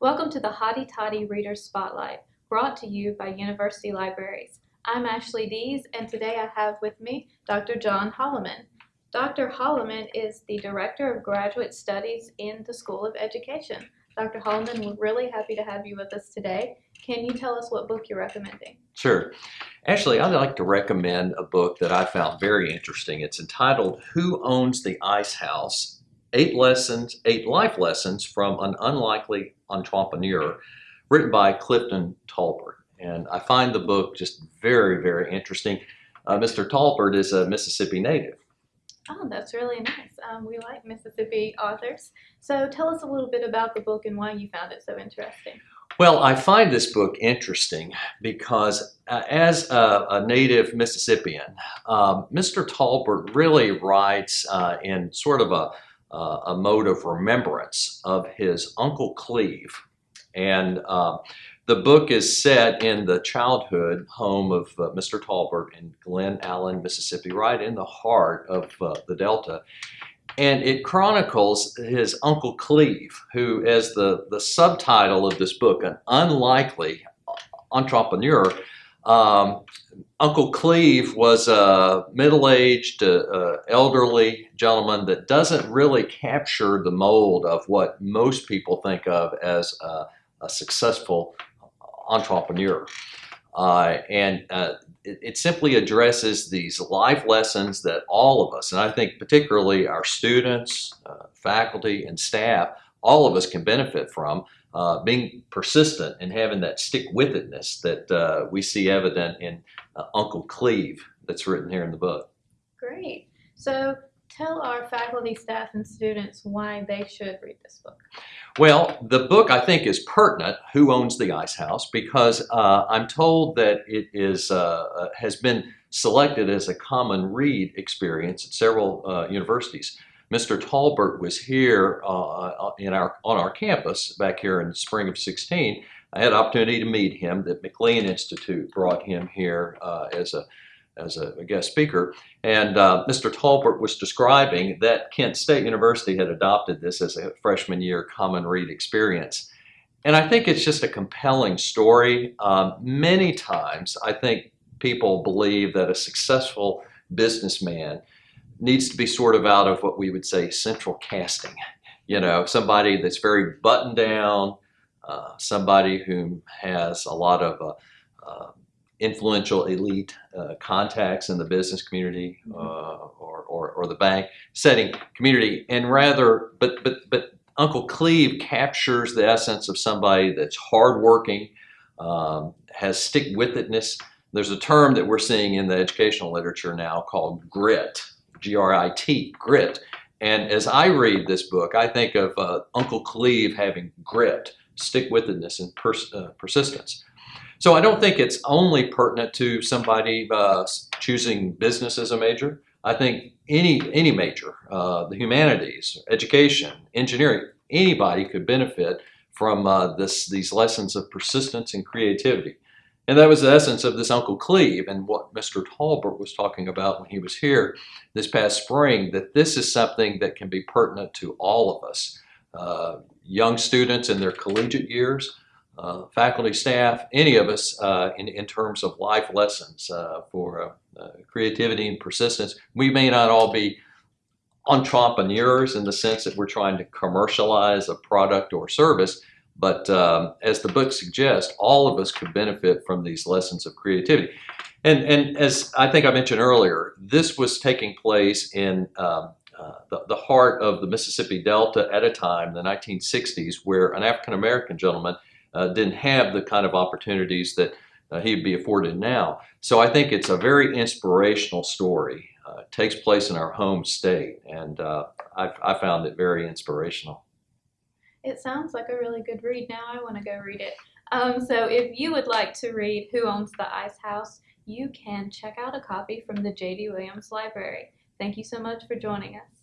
Welcome to the Hotty Toddy Reader Spotlight, brought to you by University Libraries. I'm Ashley Dees, and today I have with me Dr. John Holloman. Dr. Holloman is the Director of Graduate Studies in the School of Education. Dr. Holloman, we're really happy to have you with us today. Can you tell us what book you're recommending? Sure. Actually, I'd like to recommend a book that I found very interesting. It's entitled Who Owns the Ice House? Eight Lessons, Eight Life Lessons from an Unlikely Entrepreneur, written by Clifton Taulbert. And I find the book just very, very interesting. Uh, Mr. Taulbert is a Mississippi native. Oh, that's really nice. Um, we like Mississippi authors. So tell us a little bit about the book and why you found it so interesting. Well, I find this book interesting because uh, as a, a, native Mississippian, um, Mr. Taulbert really writes uh, in sort of a uh, a mode of remembrance of his Uncle Cleve. And uh, the book is set in the childhood home of uh, Mr. Taulbert in Glen Allan, Mississippi, right in the heart of uh, the Delta. And it chronicles his Uncle Cleve, who, as the, the subtitle of this book, an unlikely entrepreneur, um, Uncle Cleve was a middle-aged, uh, uh, elderly gentleman that doesn't really capture the mold of what most people think of as a, a successful entrepreneur. Uh, and uh, it, it, simply addresses these life lessons that all of us, and I think particularly our students, uh, faculty, and staff, all of us can benefit from uh, being persistent and having that stick-with-itness that uh, we see evident in uh, Uncle Cleve that's written here in the book. Great. So tell our faculty, staff, and students why they should read this book. Well, the book I think is pertinent, Who Owns the Ice House, because uh, I'm told that it is uh, uh, has been selected as a common read experience at several universities. Mr. Taulbert was here uh, uh, in our, on our campus back here in the spring of 16. I had opportunity to meet him. The McLean Institute brought him here uh, as a as a, a, guest speaker. And uh, Mr. Taulbert was describing that Kent State University had adopted this as a freshman year common read experience. And I think it's just a compelling story. Um, many times, I think people believe that a successful businessman needs to be sort of out of what we would say central casting. You know, somebody that's very buttoned down, uh, somebody who has a lot of uh, uh, influential elite uh, contacts in the business community mm-hmm. uh, or, or, or, the bank setting community, and rather, but, but, but Uncle Cleve captures the essence of somebody that's hardworking, um, has stick-with-itness. There's a term that we're seeing in the educational literature now called grit. G-R-I-T, grit. And as I read this book, I think of uh, Uncle Cleve having grit, stick-with-itness, and pers uh, persistence. So I don't think it's only pertinent to somebody uh, choosing business as a major. I think any any major, uh, the humanities, education, engineering, anybody could benefit from uh, this these lessons of persistence and creativity. And that was the essence of this Uncle Cleve and what Mr. Taulbert was talking about when he was here this past spring, that this is something that can be pertinent to all of us. Uh, young students in their collegiate years, uh, faculty, staff, any of us uh, in, in terms of life lessons uh, for uh, uh, creativity and persistence. We may not all be entrepreneurs in the sense that we're trying to commercialize a product or service, but um, as the book suggests, all of us could benefit from these lessons of creativity. And, and as I think I mentioned earlier, this was taking place in um, uh, the, the heart of the Mississippi Delta at a time, the 1960s, where an African-American gentleman uh, didn't have the kind of opportunities that uh, he'd be afforded now. So I think it's a very inspirational story. Uh, it takes place in our home state, and uh, I, I found it very inspirational. It sounds like a really good read. Now I want to go read it. Um, so if you would like to read Who Owns the Ice House, you can check out a copy from the J.D. Williams Library. Thank you so much for joining us.